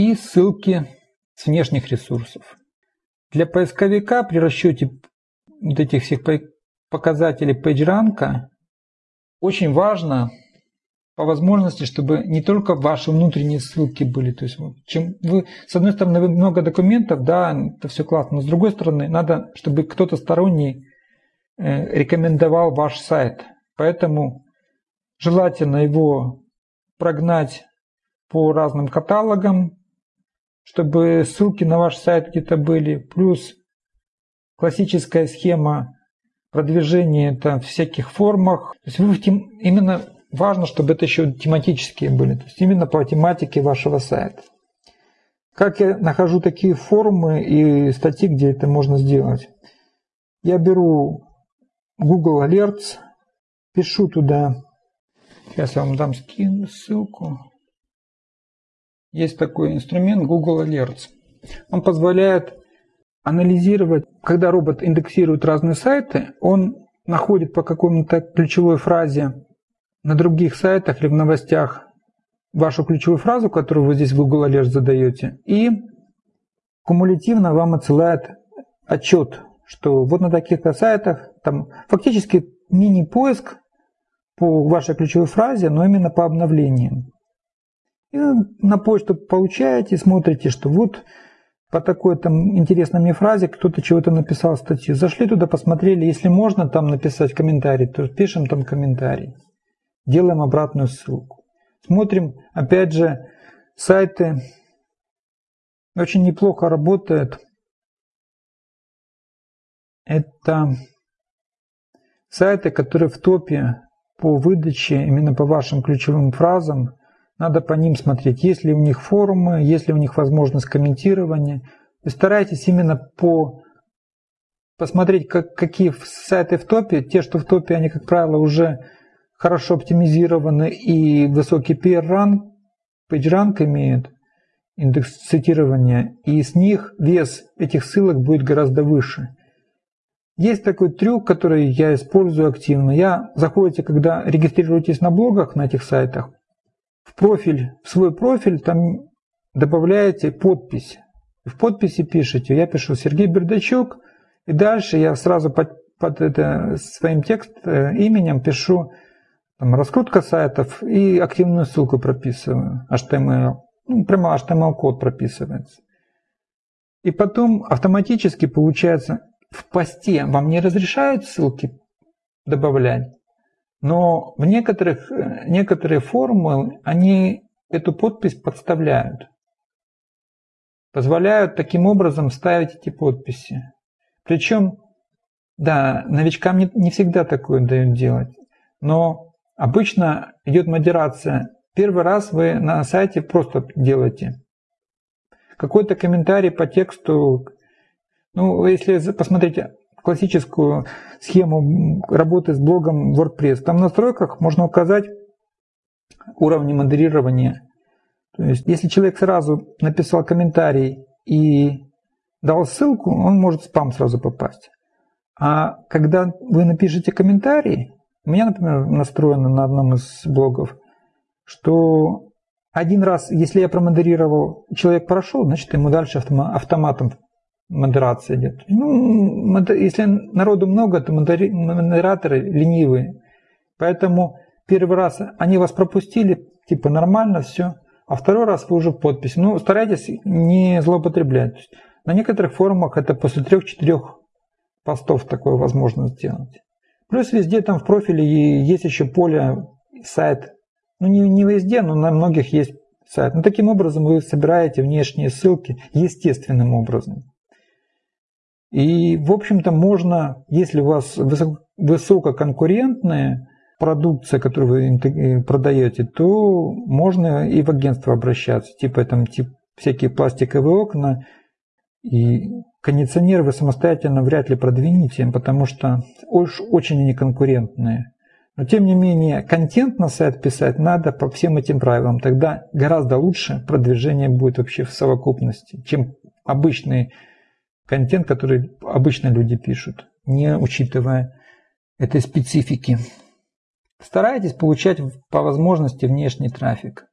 и ссылки с внешних ресурсов. Для поисковика при расчете вот этих всех показателей PageRank очень важно по возможности, чтобы не только ваши внутренние ссылки были. То есть, чем вы, с одной стороны, вы много документов, да, это все классно, но с другой стороны, надо, чтобы кто-то сторонний э, рекомендовал ваш сайт. Поэтому желательно его прогнать по разным каталогам, чтобы ссылки на ваш сайт где-то были, плюс классическая схема продвижения это в всяких формах. То есть вы именно важно, чтобы это еще тематические были, то есть именно по тематике вашего сайта. Как я нахожу такие форумы и статьи, где это можно сделать? Я беру Google Alerts, пишу туда, сейчас я вам дам скину ссылку. Есть такой инструмент Google Alerts. Он позволяет анализировать, когда робот индексирует разные сайты, он находит по какому-то ключевой фразе на других сайтах или в новостях вашу ключевую фразу, которую вы здесь в Google Alert задаете, и кумулятивно вам отсылает отчет, что вот на таких-то сайтах, там фактически мини-поиск по вашей ключевой фразе, но именно по обновлениям. И на почту получаете, смотрите, что вот по такой там интересной мне фразе кто-то чего-то написал статью. Зашли туда, посмотрели, если можно там написать комментарий, то пишем там комментарий. Делаем обратную ссылку. Смотрим, опять же, сайты очень неплохо работают. Это сайты, которые в топе по выдаче, именно по вашим ключевым фразам, надо по ним смотреть, есть ли у них форумы, есть ли у них возможность комментирования. И старайтесь именно по посмотреть, как, какие сайты в топе. Те, что в топе, они, как правило, уже хорошо оптимизированы и высокий PR-ранг, PageRank имеют, индекс цитирования, и с них вес этих ссылок будет гораздо выше. Есть такой трюк, который я использую активно. Я заходите, когда регистрируетесь на блогах на этих сайтах, в профиль, в свой профиль там добавляете подпись. В подписи пишете, я пишу Сергей Бердачук, и дальше я сразу под, под это, своим текст, э, именем пишу там, раскрутка сайтов и активную ссылку прописываю, HTML. Ну, прямо HTML-код прописывается. И потом автоматически получается в посте вам не разрешают ссылки добавлять, но в некоторых, э, некоторые формы они эту подпись подставляют. Позволяют таким образом ставить эти подписи. Причем, да, новичкам не, не всегда такое дают делать. Но обычно идет модерация. Первый раз вы на сайте просто делаете. Какой-то комментарий по тексту. Ну, если посмотрите классическую схему работы с блогом WordPress. Там в настройках можно указать уровни модерирования. То есть, если человек сразу написал комментарий и дал ссылку, он может в спам сразу попасть. А когда вы напишете комментарий, у меня, например, настроено на одном из блогов, что один раз, если я промодерировал, человек прошел, значит ему дальше автоматом модерация идет. Ну, если народу много, то модераторы ленивые. Поэтому первый раз они вас пропустили, типа нормально, все. А второй раз вы уже в подписи. Ну, старайтесь не злоупотреблять. На некоторых форумах это после трех-четырех постов такое возможно сделать. Плюс везде там в профиле есть еще поле сайт. Ну, не, не везде, но на многих есть сайт. Ну, таким образом вы собираете внешние ссылки естественным образом. И, в общем-то, можно, если у вас высококонкурентная продукция, которую вы э, продаете, то можно и в агентство обращаться. Типа там тип, всякие пластиковые окна. И кондиционеры вы самостоятельно вряд ли продвинете, потому что очень они конкурентные. Но тем не менее, контент на сайт писать надо по всем этим правилам. Тогда гораздо лучше продвижение будет вообще в совокупности, чем обычные контент, который обычно люди пишут, не учитывая этой специфики. Старайтесь получать по возможности внешний трафик.